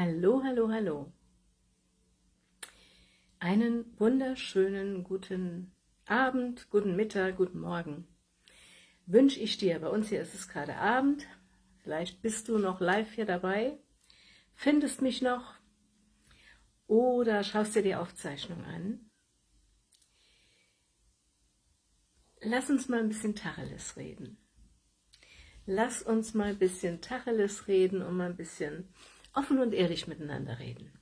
Hallo, hallo, hallo. Einen wunderschönen guten Abend, guten Mittag, guten Morgen wünsche ich dir. Bei uns hier ist es gerade Abend. Vielleicht bist du noch live hier dabei, findest mich noch oder schaust dir die Aufzeichnung an. Lass uns mal ein bisschen Tacheles reden. Lass uns mal ein bisschen Tacheles reden und mal ein bisschen offen und ehrlich miteinander reden.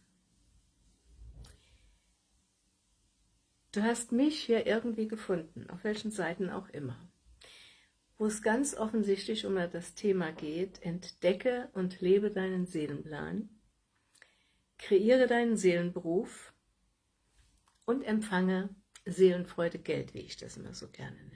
Du hast mich hier irgendwie gefunden, auf welchen Seiten auch immer, wo es ganz offensichtlich um das Thema geht, entdecke und lebe deinen Seelenplan, kreiere deinen Seelenberuf und empfange Seelenfreude Geld, wie ich das immer so gerne nenne.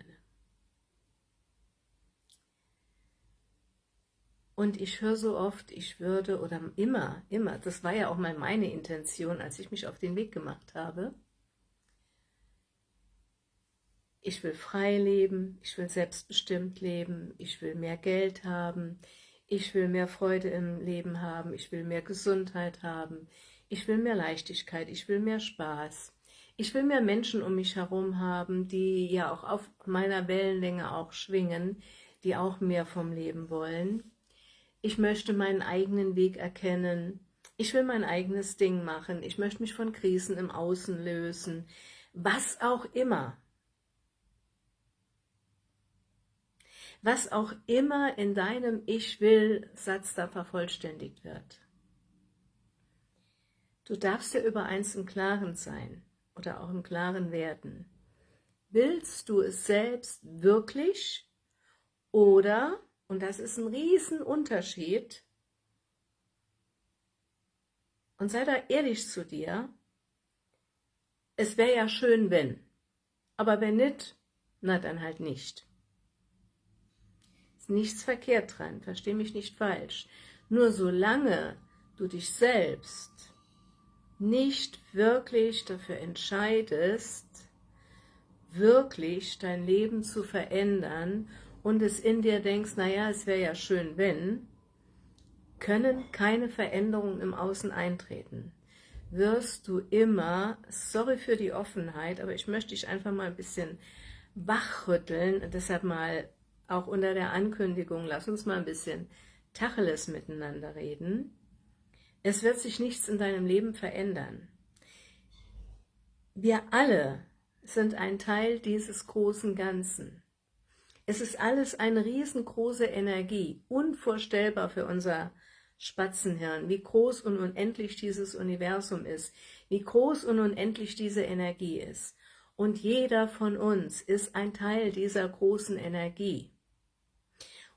Und ich höre so oft, ich würde, oder immer, immer, das war ja auch mal meine Intention, als ich mich auf den Weg gemacht habe, ich will frei leben, ich will selbstbestimmt leben, ich will mehr Geld haben, ich will mehr Freude im Leben haben, ich will mehr Gesundheit haben, ich will mehr Leichtigkeit, ich will mehr Spaß, ich will mehr Menschen um mich herum haben, die ja auch auf meiner Wellenlänge auch schwingen, die auch mehr vom Leben wollen ich möchte meinen eigenen Weg erkennen, ich will mein eigenes Ding machen, ich möchte mich von Krisen im Außen lösen, was auch immer. Was auch immer in deinem Ich will Satz da vervollständigt wird. Du darfst dir über eins im Klaren sein oder auch im Klaren werden. Willst du es selbst wirklich oder und das ist ein Riesenunterschied. Und sei da ehrlich zu dir. Es wäre ja schön, wenn. Aber wenn nicht, na dann halt nicht. Ist nichts verkehrt dran, versteh mich nicht falsch. Nur solange du dich selbst nicht wirklich dafür entscheidest, wirklich dein Leben zu verändern und es in dir denkst, naja, es wäre ja schön, wenn, können keine Veränderungen im Außen eintreten. Wirst du immer, sorry für die Offenheit, aber ich möchte dich einfach mal ein bisschen wachrütteln, deshalb mal auch unter der Ankündigung, lass uns mal ein bisschen Tacheles miteinander reden. Es wird sich nichts in deinem Leben verändern. Wir alle sind ein Teil dieses großen Ganzen. Es ist alles eine riesengroße Energie, unvorstellbar für unser Spatzenhirn, wie groß und unendlich dieses Universum ist, wie groß und unendlich diese Energie ist. Und jeder von uns ist ein Teil dieser großen Energie.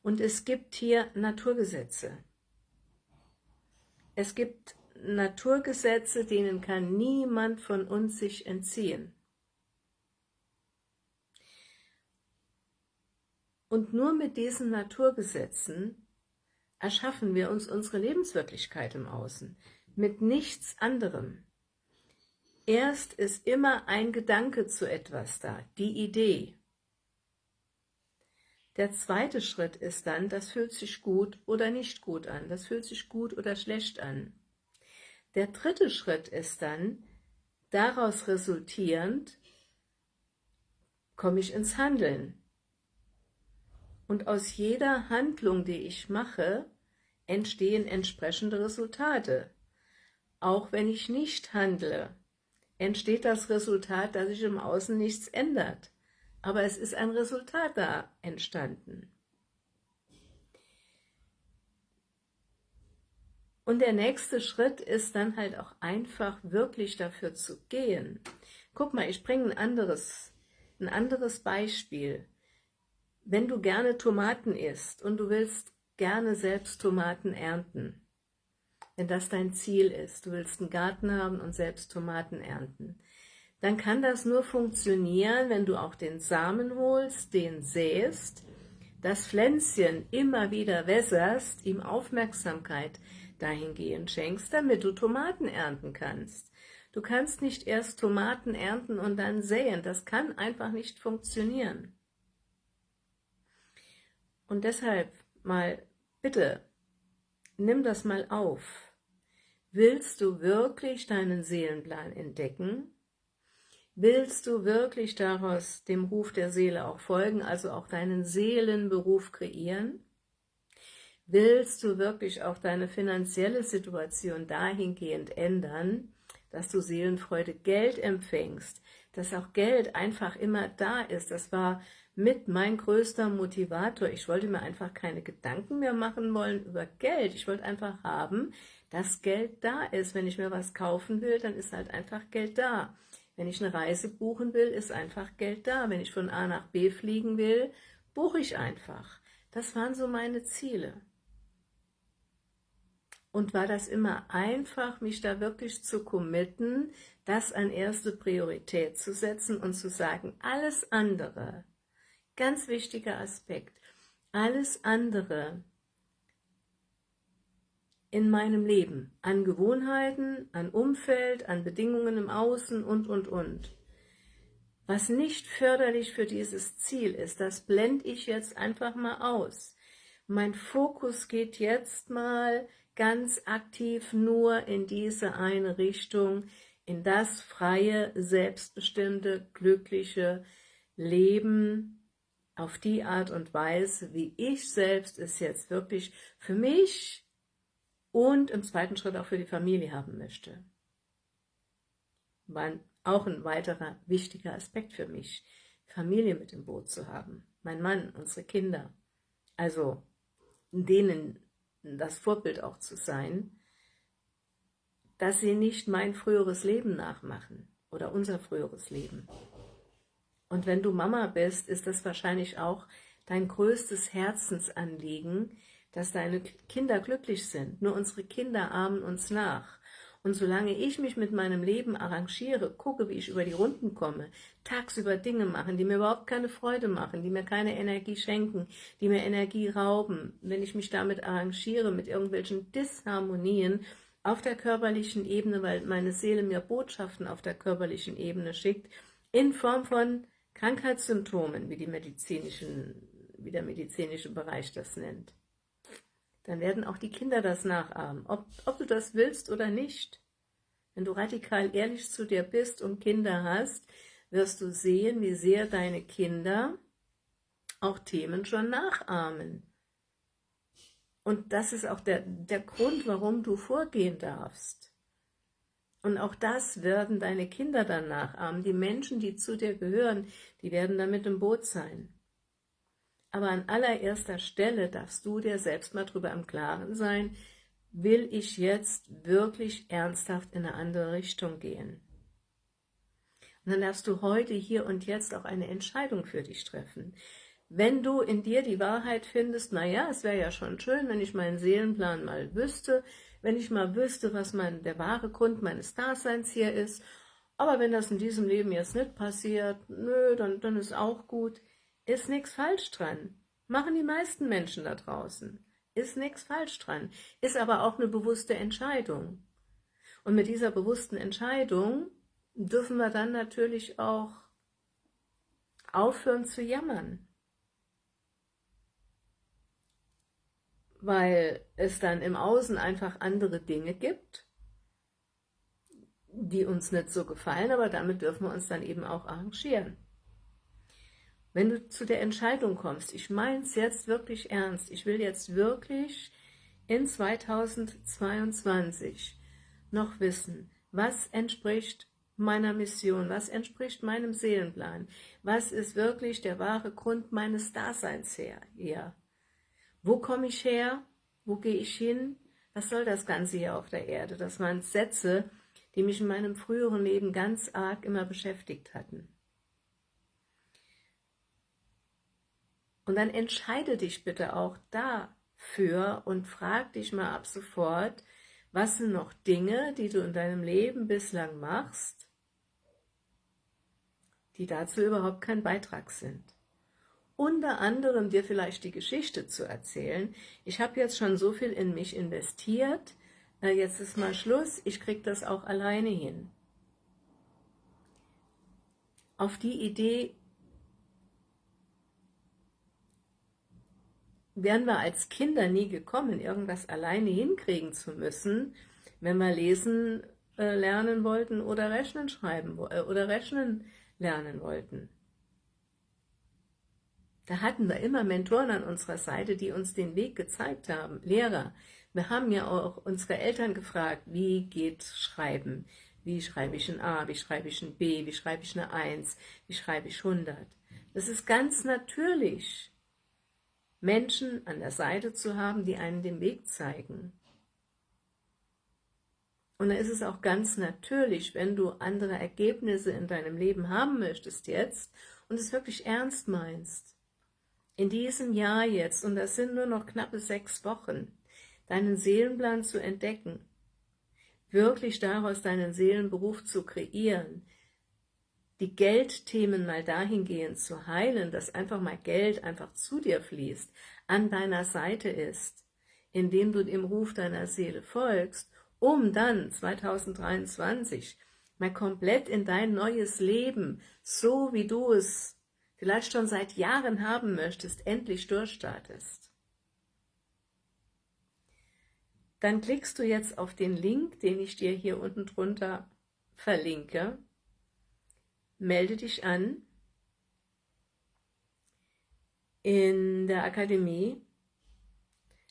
Und es gibt hier Naturgesetze. Es gibt Naturgesetze, denen kann niemand von uns sich entziehen. Und nur mit diesen Naturgesetzen erschaffen wir uns unsere Lebenswirklichkeit im Außen, mit nichts anderem. Erst ist immer ein Gedanke zu etwas da, die Idee. Der zweite Schritt ist dann, das fühlt sich gut oder nicht gut an, das fühlt sich gut oder schlecht an. Der dritte Schritt ist dann, daraus resultierend, komme ich ins Handeln. Und aus jeder Handlung, die ich mache, entstehen entsprechende Resultate. Auch wenn ich nicht handle, entsteht das Resultat, dass sich im Außen nichts ändert. Aber es ist ein Resultat da entstanden. Und der nächste Schritt ist dann halt auch einfach wirklich dafür zu gehen. Guck mal, ich bringe ein anderes, ein anderes Beispiel wenn du gerne Tomaten isst und du willst gerne selbst Tomaten ernten, wenn das dein Ziel ist, du willst einen Garten haben und selbst Tomaten ernten, dann kann das nur funktionieren, wenn du auch den Samen holst, den säst, das Pflänzchen immer wieder wässerst, ihm Aufmerksamkeit dahingehend schenkst, damit du Tomaten ernten kannst. Du kannst nicht erst Tomaten ernten und dann säen, das kann einfach nicht funktionieren. Und deshalb mal, bitte, nimm das mal auf. Willst du wirklich deinen Seelenplan entdecken? Willst du wirklich daraus dem Ruf der Seele auch folgen, also auch deinen Seelenberuf kreieren? Willst du wirklich auch deine finanzielle Situation dahingehend ändern, dass du Seelenfreude Geld empfängst, dass auch Geld einfach immer da ist. Das war mit mein größter Motivator. Ich wollte mir einfach keine Gedanken mehr machen wollen über Geld. Ich wollte einfach haben, dass Geld da ist. Wenn ich mir was kaufen will, dann ist halt einfach Geld da. Wenn ich eine Reise buchen will, ist einfach Geld da. Wenn ich von A nach B fliegen will, buche ich einfach. Das waren so meine Ziele. Und war das immer einfach, mich da wirklich zu committen, das an erste Priorität zu setzen und zu sagen, alles andere, ganz wichtiger Aspekt, alles andere in meinem Leben, an Gewohnheiten, an Umfeld, an Bedingungen im Außen und, und, und. Was nicht förderlich für dieses Ziel ist, das blende ich jetzt einfach mal aus. Mein Fokus geht jetzt mal ganz aktiv nur in diese eine Richtung, in das freie, selbstbestimmte, glückliche Leben auf die Art und Weise, wie ich selbst es jetzt wirklich für mich und im zweiten Schritt auch für die Familie haben möchte. War auch ein weiterer wichtiger Aspekt für mich, Familie mit im Boot zu haben, mein Mann, unsere Kinder, also denen das Vorbild auch zu sein, dass sie nicht mein früheres Leben nachmachen oder unser früheres Leben. Und wenn du Mama bist, ist das wahrscheinlich auch dein größtes Herzensanliegen, dass deine Kinder glücklich sind. Nur unsere Kinder ahmen uns nach. Und solange ich mich mit meinem Leben arrangiere, gucke, wie ich über die Runden komme, tagsüber Dinge machen, die mir überhaupt keine Freude machen, die mir keine Energie schenken, die mir Energie rauben, wenn ich mich damit arrangiere, mit irgendwelchen Disharmonien auf der körperlichen Ebene, weil meine Seele mir Botschaften auf der körperlichen Ebene schickt, in Form von Krankheitssymptomen, wie, die medizinischen, wie der medizinische Bereich das nennt dann werden auch die Kinder das nachahmen, ob, ob du das willst oder nicht. Wenn du radikal ehrlich zu dir bist und Kinder hast, wirst du sehen, wie sehr deine Kinder auch Themen schon nachahmen. Und das ist auch der, der Grund, warum du vorgehen darfst. Und auch das werden deine Kinder dann nachahmen. Die Menschen, die zu dir gehören, die werden damit im Boot sein. Aber an allererster Stelle darfst du dir selbst mal drüber im Klaren sein, will ich jetzt wirklich ernsthaft in eine andere Richtung gehen? Und dann darfst du heute, hier und jetzt auch eine Entscheidung für dich treffen. Wenn du in dir die Wahrheit findest, naja, es wäre ja schon schön, wenn ich meinen Seelenplan mal wüsste, wenn ich mal wüsste, was mein, der wahre Grund meines Daseins hier ist, aber wenn das in diesem Leben jetzt nicht passiert, nö, dann, dann ist auch gut. Ist nichts falsch dran. Machen die meisten Menschen da draußen. Ist nichts falsch dran. Ist aber auch eine bewusste Entscheidung. Und mit dieser bewussten Entscheidung dürfen wir dann natürlich auch aufhören zu jammern. Weil es dann im Außen einfach andere Dinge gibt, die uns nicht so gefallen, aber damit dürfen wir uns dann eben auch arrangieren. Wenn du zu der Entscheidung kommst, ich meine es jetzt wirklich ernst, ich will jetzt wirklich in 2022 noch wissen, was entspricht meiner Mission, was entspricht meinem Seelenplan, was ist wirklich der wahre Grund meines Daseins her, hier. Wo komme ich her? Wo gehe ich hin? Was soll das Ganze hier auf der Erde? Das waren Sätze, die mich in meinem früheren Leben ganz arg immer beschäftigt hatten. Und dann entscheide dich bitte auch dafür und frag dich mal ab sofort, was sind noch Dinge, die du in deinem Leben bislang machst, die dazu überhaupt kein Beitrag sind. Unter anderem dir vielleicht die Geschichte zu erzählen. Ich habe jetzt schon so viel in mich investiert, jetzt ist mal Schluss, ich kriege das auch alleine hin. Auf die Idee wären wir als Kinder nie gekommen, irgendwas alleine hinkriegen zu müssen, wenn wir lesen äh, lernen wollten oder rechnen schreiben äh, oder rechnen lernen wollten. Da hatten wir immer Mentoren an unserer Seite, die uns den Weg gezeigt haben, Lehrer. Wir haben ja auch unsere Eltern gefragt, wie geht Schreiben? Wie schreibe ich ein A, wie schreibe ich ein B, wie schreibe ich eine 1, wie schreibe ich 100? Das ist ganz natürlich, Menschen an der Seite zu haben, die einen den Weg zeigen. Und dann ist es auch ganz natürlich, wenn du andere Ergebnisse in deinem Leben haben möchtest jetzt und es wirklich ernst meinst, in diesem Jahr jetzt, und das sind nur noch knappe sechs Wochen, deinen Seelenplan zu entdecken, wirklich daraus deinen Seelenberuf zu kreieren, die Geldthemen mal dahingehend zu heilen, dass einfach mal Geld einfach zu dir fließt, an deiner Seite ist, indem du dem Ruf deiner Seele folgst, um dann 2023 mal komplett in dein neues Leben, so wie du es vielleicht schon seit Jahren haben möchtest, endlich durchstartest. Dann klickst du jetzt auf den Link, den ich dir hier unten drunter verlinke, melde dich an in der Akademie,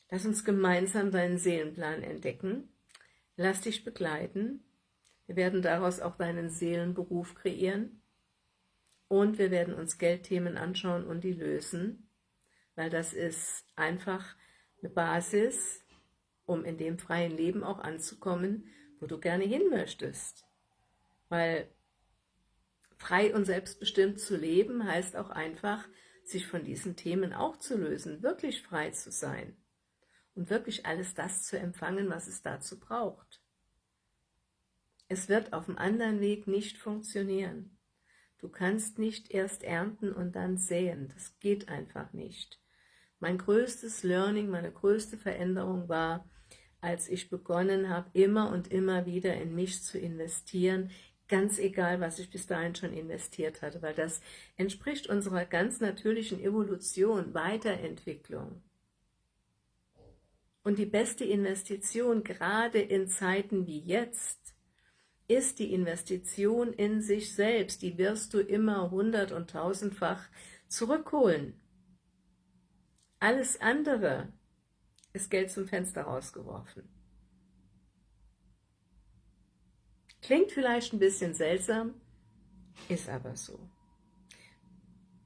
lass uns gemeinsam deinen Seelenplan entdecken, lass dich begleiten, wir werden daraus auch deinen Seelenberuf kreieren. Und wir werden uns Geldthemen anschauen und die lösen, weil das ist einfach eine Basis, um in dem freien Leben auch anzukommen, wo du gerne hin möchtest. Weil frei und selbstbestimmt zu leben heißt auch einfach, sich von diesen Themen auch zu lösen, wirklich frei zu sein und wirklich alles das zu empfangen, was es dazu braucht. Es wird auf dem anderen Weg nicht funktionieren. Du kannst nicht erst ernten und dann säen, das geht einfach nicht. Mein größtes Learning, meine größte Veränderung war, als ich begonnen habe, immer und immer wieder in mich zu investieren, ganz egal, was ich bis dahin schon investiert hatte, weil das entspricht unserer ganz natürlichen Evolution, Weiterentwicklung. Und die beste Investition, gerade in Zeiten wie jetzt, ist die Investition in sich selbst. Die wirst du immer hundert- und tausendfach zurückholen. Alles andere ist Geld zum Fenster rausgeworfen. Klingt vielleicht ein bisschen seltsam, ist aber so.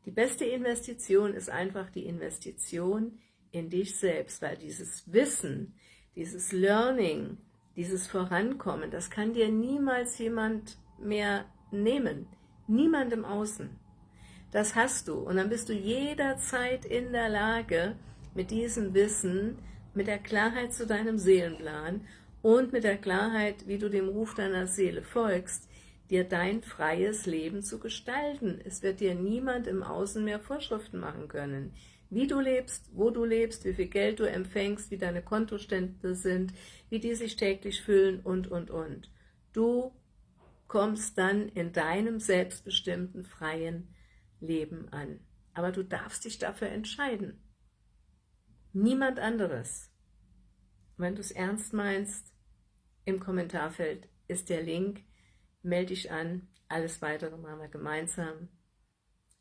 Die beste Investition ist einfach die Investition in dich selbst, weil dieses Wissen, dieses Learning, dieses Vorankommen, das kann dir niemals jemand mehr nehmen, niemand im Außen. Das hast du und dann bist du jederzeit in der Lage, mit diesem Wissen mit der Klarheit zu deinem Seelenplan und mit der Klarheit, wie du dem Ruf deiner Seele folgst, dir dein freies Leben zu gestalten. Es wird dir niemand im Außen mehr Vorschriften machen können. Wie du lebst, wo du lebst, wie viel Geld du empfängst, wie deine Kontostände sind, wie die sich täglich füllen und, und, und. Du kommst dann in deinem selbstbestimmten, freien Leben an. Aber du darfst dich dafür entscheiden. Niemand anderes. Wenn du es ernst meinst, im Kommentarfeld ist der Link, melde dich an, alles weitere machen wir gemeinsam.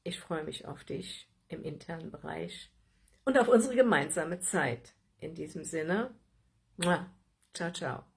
Ich freue mich auf dich im internen Bereich und auf unsere gemeinsame Zeit. In diesem Sinne, ciao, ciao.